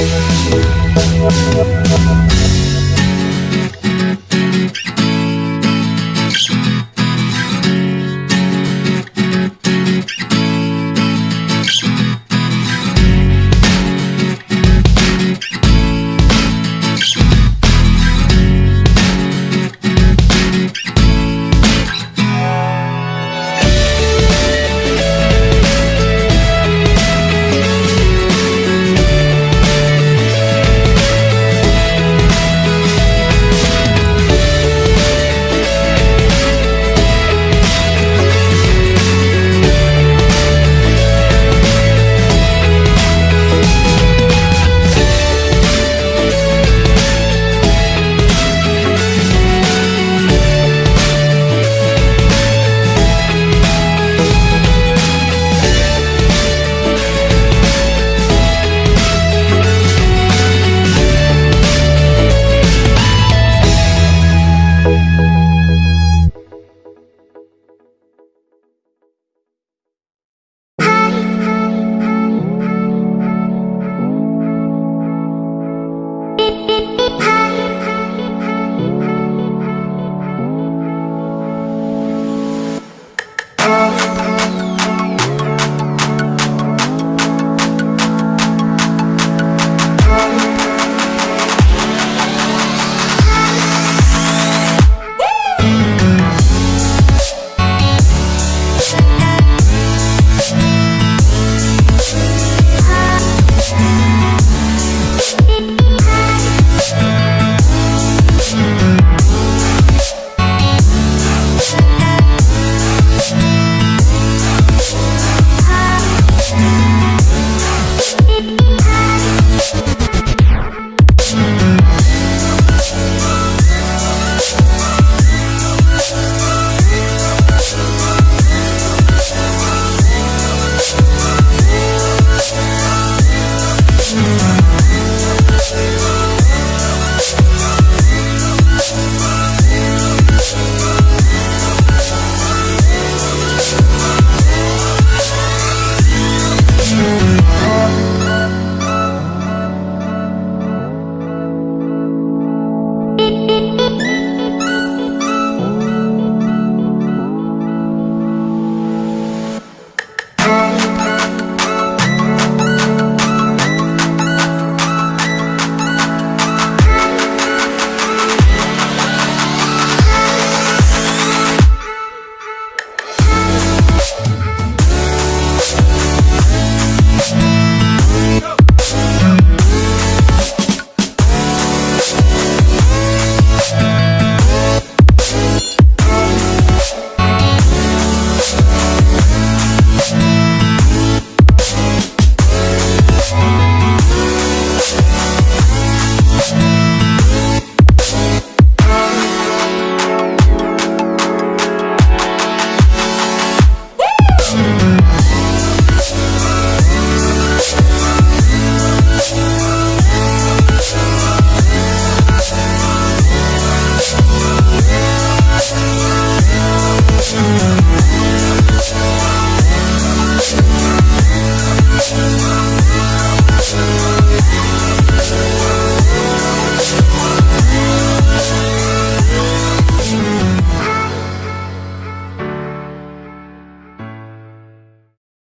We'll be right back.